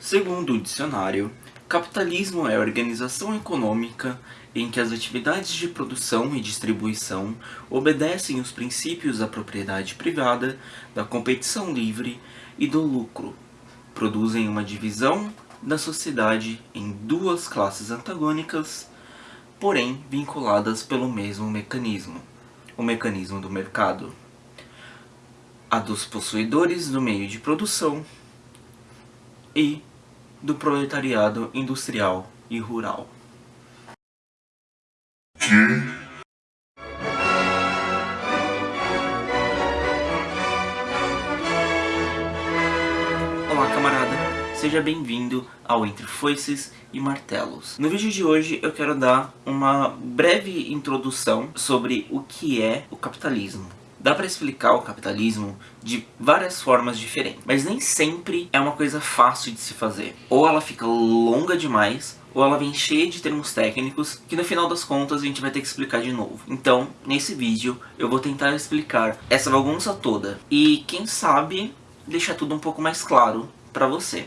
Segundo o dicionário, capitalismo é a organização econômica em que as atividades de produção e distribuição obedecem os princípios da propriedade privada, da competição livre e do lucro, produzem uma divisão da sociedade em duas classes antagônicas, porém vinculadas pelo mesmo mecanismo, o mecanismo do mercado. A dos possuidores do meio de produção e do proletariado industrial e rural. Olá camarada, seja bem-vindo ao Entre Foices e Martelos. No vídeo de hoje eu quero dar uma breve introdução sobre o que é o capitalismo. Dá para explicar o capitalismo de várias formas diferentes, mas nem sempre é uma coisa fácil de se fazer. Ou ela fica longa demais, ou ela vem cheia de termos técnicos que no final das contas a gente vai ter que explicar de novo. Então, nesse vídeo, eu vou tentar explicar essa bagunça toda e, quem sabe, deixar tudo um pouco mais claro para você.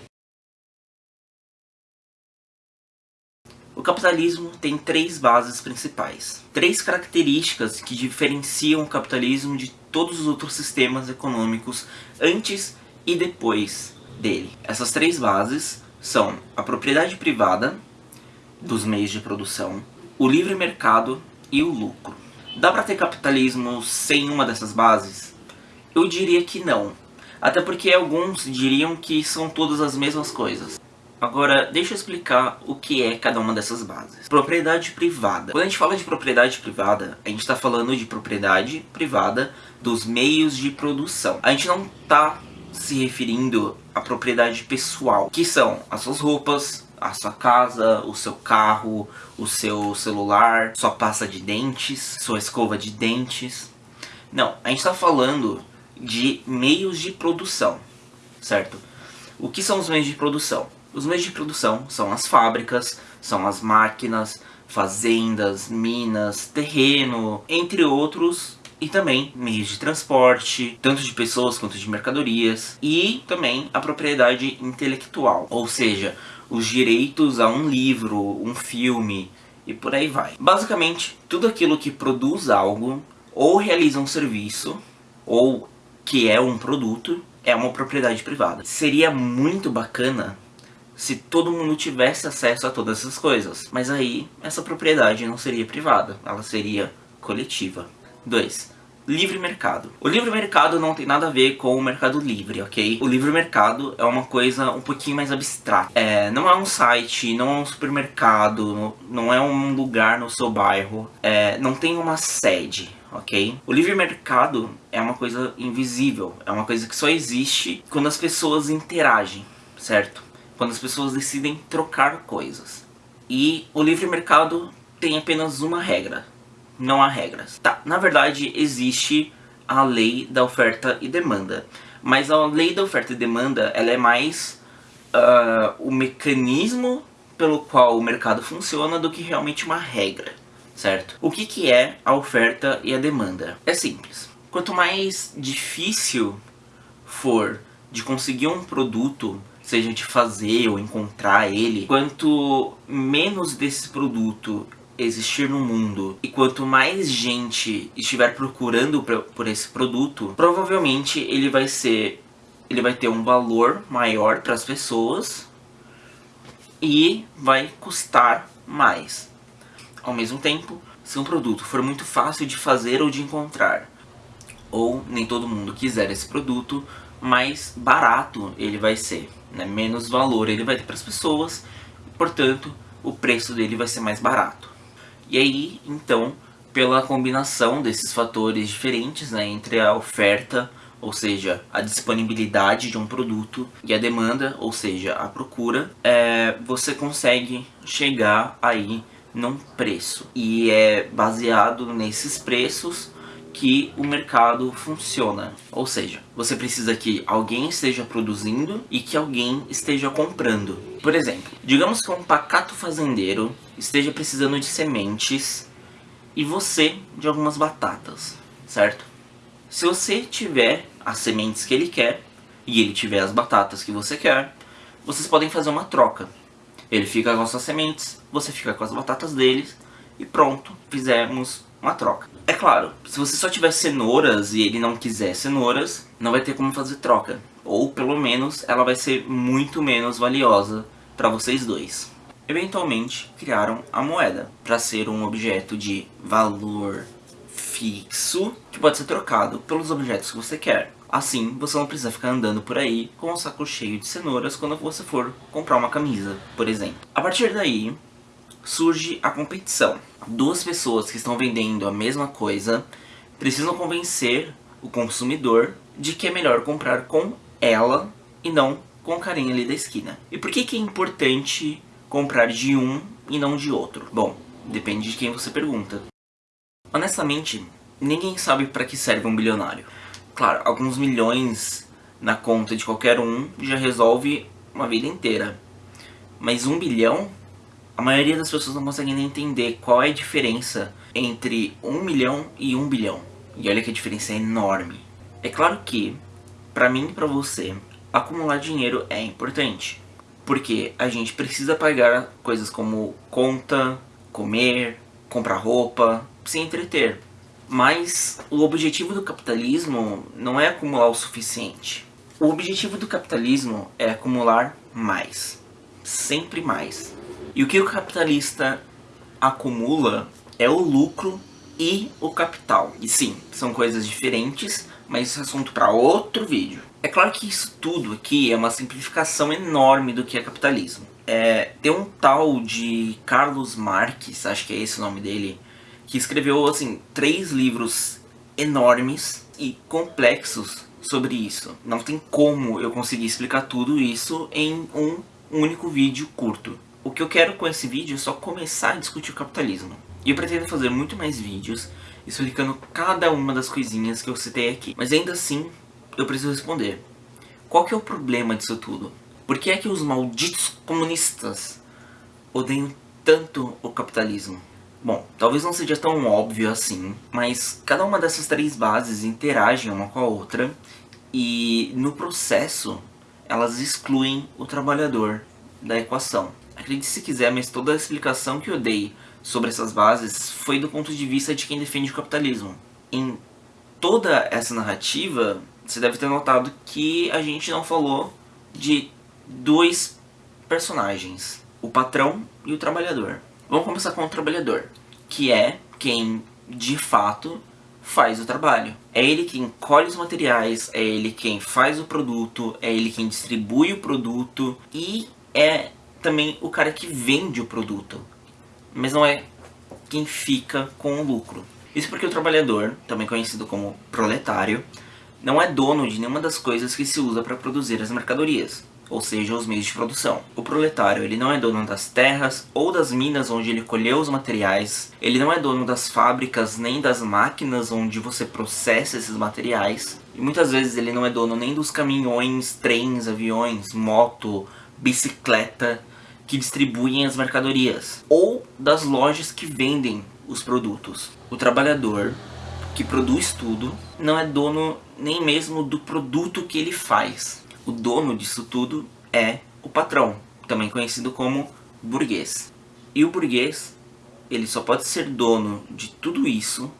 O capitalismo tem três bases principais. Três características que diferenciam o capitalismo de todos os outros sistemas econômicos antes e depois dele. Essas três bases são a propriedade privada dos meios de produção, o livre mercado e o lucro. Dá para ter capitalismo sem uma dessas bases? Eu diria que não. Até porque alguns diriam que são todas as mesmas coisas. Agora, deixa eu explicar o que é cada uma dessas bases. Propriedade privada. Quando a gente fala de propriedade privada, a gente está falando de propriedade privada dos meios de produção. A gente não está se referindo à propriedade pessoal, que são as suas roupas, a sua casa, o seu carro, o seu celular, sua pasta de dentes, sua escova de dentes. Não, a gente está falando de meios de produção, certo? O que são os meios de produção? Os meios de produção são as fábricas, são as máquinas, fazendas, minas, terreno, entre outros, e também meios de transporte, tanto de pessoas quanto de mercadorias, e também a propriedade intelectual, ou seja, os direitos a um livro, um filme, e por aí vai. Basicamente, tudo aquilo que produz algo, ou realiza um serviço, ou que é um produto, é uma propriedade privada. Seria muito bacana se todo mundo tivesse acesso a todas essas coisas. Mas aí, essa propriedade não seria privada, ela seria coletiva. 2. Livre mercado. O livre mercado não tem nada a ver com o mercado livre, ok? O livre mercado é uma coisa um pouquinho mais abstrata. É, não é um site, não é um supermercado, não é um lugar no seu bairro, é, não tem uma sede, ok? O livre mercado é uma coisa invisível, é uma coisa que só existe quando as pessoas interagem, certo? Quando as pessoas decidem trocar coisas. E o livre mercado tem apenas uma regra, não há regras. Tá, na verdade existe a lei da oferta e demanda, mas a lei da oferta e demanda ela é mais uh, o mecanismo pelo qual o mercado funciona do que realmente uma regra, certo? O que, que é a oferta e a demanda? É simples. Quanto mais difícil for de conseguir um produto seja de fazer ou encontrar ele, quanto menos desse produto existir no mundo e quanto mais gente estiver procurando por esse produto, provavelmente ele vai ser ele vai ter um valor maior para as pessoas e vai custar mais. Ao mesmo tempo, se um produto for muito fácil de fazer ou de encontrar, ou nem todo mundo quiser esse produto, mais barato ele vai ser né, menos valor ele vai ter para as pessoas, portanto o preço dele vai ser mais barato. E aí, então, pela combinação desses fatores diferentes né, entre a oferta, ou seja, a disponibilidade de um produto, e a demanda, ou seja, a procura, é, você consegue chegar aí num preço. E é baseado nesses preços que o mercado funciona. Ou seja, você precisa que alguém esteja produzindo e que alguém esteja comprando. Por exemplo, digamos que um pacato fazendeiro esteja precisando de sementes e você de algumas batatas, certo? Se você tiver as sementes que ele quer e ele tiver as batatas que você quer, vocês podem fazer uma troca. Ele fica com as suas sementes, você fica com as batatas deles e pronto, fizemos uma troca. É claro, se você só tiver cenouras e ele não quiser cenouras, não vai ter como fazer troca. Ou pelo menos ela vai ser muito menos valiosa para vocês dois. Eventualmente criaram a moeda para ser um objeto de valor fixo que pode ser trocado pelos objetos que você quer. Assim, você não precisa ficar andando por aí com um saco cheio de cenouras quando você for comprar uma camisa, por exemplo. A partir daí, surge a competição. Duas pessoas que estão vendendo a mesma coisa precisam convencer o consumidor de que é melhor comprar com ela e não com o carinha ali da esquina. E por que, que é importante comprar de um e não de outro? Bom, depende de quem você pergunta. Honestamente, ninguém sabe para que serve um bilionário. Claro, alguns milhões na conta de qualquer um já resolve uma vida inteira. Mas um bilhão, a maioria das pessoas não conseguem nem entender qual é a diferença entre um milhão e um bilhão. E olha que a diferença é enorme. É claro que, para mim e para você, acumular dinheiro é importante. Porque a gente precisa pagar coisas como conta, comer, comprar roupa, se entreter. Mas o objetivo do capitalismo não é acumular o suficiente. O objetivo do capitalismo é acumular mais. Sempre mais. E o que o capitalista acumula é o lucro e o capital. E sim, são coisas diferentes, mas isso é assunto para outro vídeo. É claro que isso tudo aqui é uma simplificação enorme do que é capitalismo. É, tem um tal de Carlos Marques, acho que é esse o nome dele, que escreveu assim três livros enormes e complexos sobre isso. Não tem como eu conseguir explicar tudo isso em um único vídeo curto. O que eu quero com esse vídeo é só começar a discutir o capitalismo. E eu pretendo fazer muito mais vídeos explicando cada uma das coisinhas que eu citei aqui. Mas ainda assim, eu preciso responder. Qual que é o problema disso tudo? Por que é que os malditos comunistas odeiam tanto o capitalismo? Bom, talvez não seja tão óbvio assim, mas cada uma dessas três bases interagem uma com a outra e no processo elas excluem o trabalhador da equação. Acredite se quiser, mas toda a explicação que eu dei sobre essas bases foi do ponto de vista de quem defende o capitalismo. Em toda essa narrativa, você deve ter notado que a gente não falou de dois personagens, o patrão e o trabalhador. Vamos começar com o trabalhador, que é quem, de fato, faz o trabalho. É ele quem colhe os materiais, é ele quem faz o produto, é ele quem distribui o produto e é também o cara que vende o produto. Mas não é quem fica com o lucro. Isso porque o trabalhador, também conhecido como proletário, não é dono de nenhuma das coisas que se usa para produzir as mercadorias ou seja, os meios de produção. O proletário ele não é dono das terras ou das minas onde ele colheu os materiais, ele não é dono das fábricas nem das máquinas onde você processa esses materiais, e muitas vezes ele não é dono nem dos caminhões, trens, aviões, moto, bicicleta que distribuem as mercadorias, ou das lojas que vendem os produtos. O trabalhador que produz tudo não é dono nem mesmo do produto que ele faz o dono disso tudo é o patrão, também conhecido como burguês. E o burguês, ele só pode ser dono de tudo isso,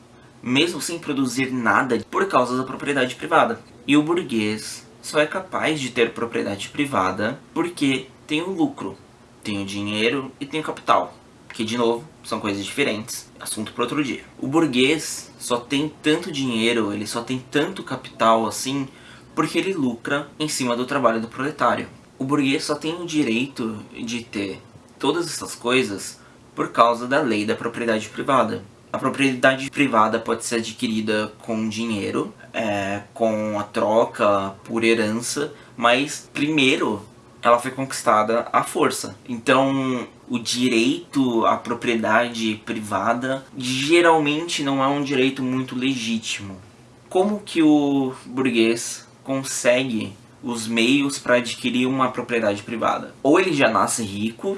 mesmo sem produzir nada, por causa da propriedade privada. E o burguês só é capaz de ter propriedade privada porque tem o lucro, tem o dinheiro e tem o capital. Que, de novo, são coisas diferentes, assunto para outro dia. O burguês só tem tanto dinheiro, ele só tem tanto capital assim porque ele lucra em cima do trabalho do proletário. O burguês só tem o direito de ter todas essas coisas por causa da lei da propriedade privada. A propriedade privada pode ser adquirida com dinheiro, é, com a troca, por herança, mas primeiro ela foi conquistada à força. Então, o direito à propriedade privada geralmente não é um direito muito legítimo. Como que o burguês consegue os meios para adquirir uma propriedade privada. Ou ele já nasce rico,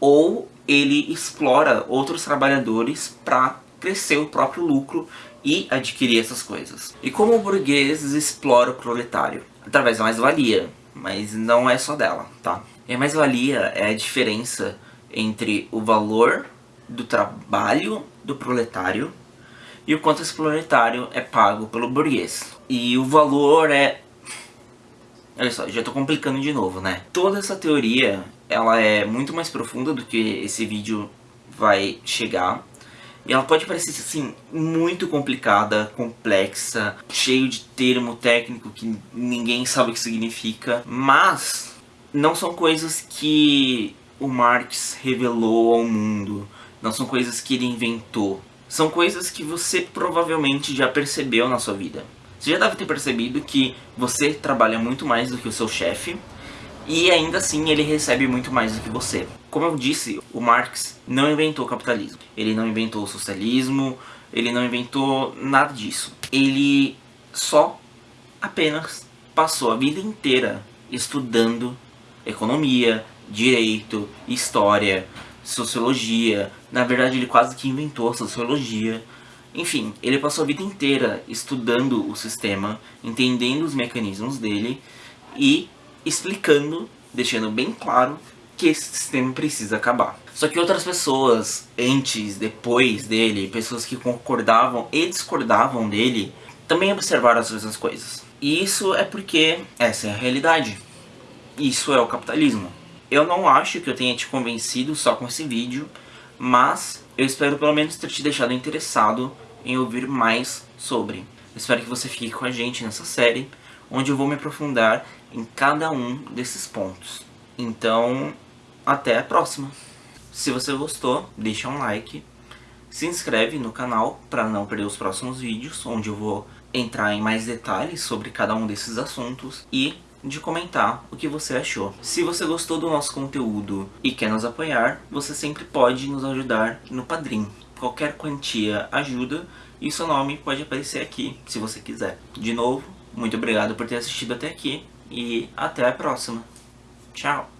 ou ele explora outros trabalhadores para crescer o próprio lucro e adquirir essas coisas. E como o burguês explora o proletário? Através da mais-valia, mas não é só dela, tá? E a mais-valia é a diferença entre o valor do trabalho do proletário e o quanto esse proletário é pago pelo burguês. E o valor é... Olha só, já estou complicando de novo, né? Toda essa teoria, ela é muito mais profunda do que esse vídeo vai chegar. E ela pode parecer, assim, muito complicada, complexa, cheio de termo técnico que ninguém sabe o que significa. Mas não são coisas que o Marx revelou ao mundo. Não são coisas que ele inventou. São coisas que você provavelmente já percebeu na sua vida. Você já deve ter percebido que você trabalha muito mais do que o seu chefe e ainda assim ele recebe muito mais do que você. Como eu disse, o Marx não inventou o capitalismo. Ele não inventou o socialismo, ele não inventou nada disso. Ele só apenas passou a vida inteira estudando economia, direito, história, sociologia. Na verdade, ele quase que inventou a sociologia. Enfim, ele passou a vida inteira estudando o sistema, entendendo os mecanismos dele e explicando, deixando bem claro que esse sistema precisa acabar. Só que outras pessoas, antes, depois dele, pessoas que concordavam e discordavam dele, também observaram as mesmas coisas. E isso é porque essa é a realidade. Isso é o capitalismo. Eu não acho que eu tenha te convencido só com esse vídeo, mas eu espero pelo menos ter te deixado interessado em ouvir mais sobre. Eu espero que você fique com a gente nessa série, onde eu vou me aprofundar em cada um desses pontos. Então, até a próxima! Se você gostou, deixa um like, se inscreve no canal para não perder os próximos vídeos, onde eu vou entrar em mais detalhes sobre cada um desses assuntos e de comentar o que você achou. Se você gostou do nosso conteúdo e quer nos apoiar, você sempre pode nos ajudar no Padrim. Qualquer quantia ajuda e seu nome pode aparecer aqui, se você quiser. De novo, muito obrigado por ter assistido até aqui e até a próxima. Tchau!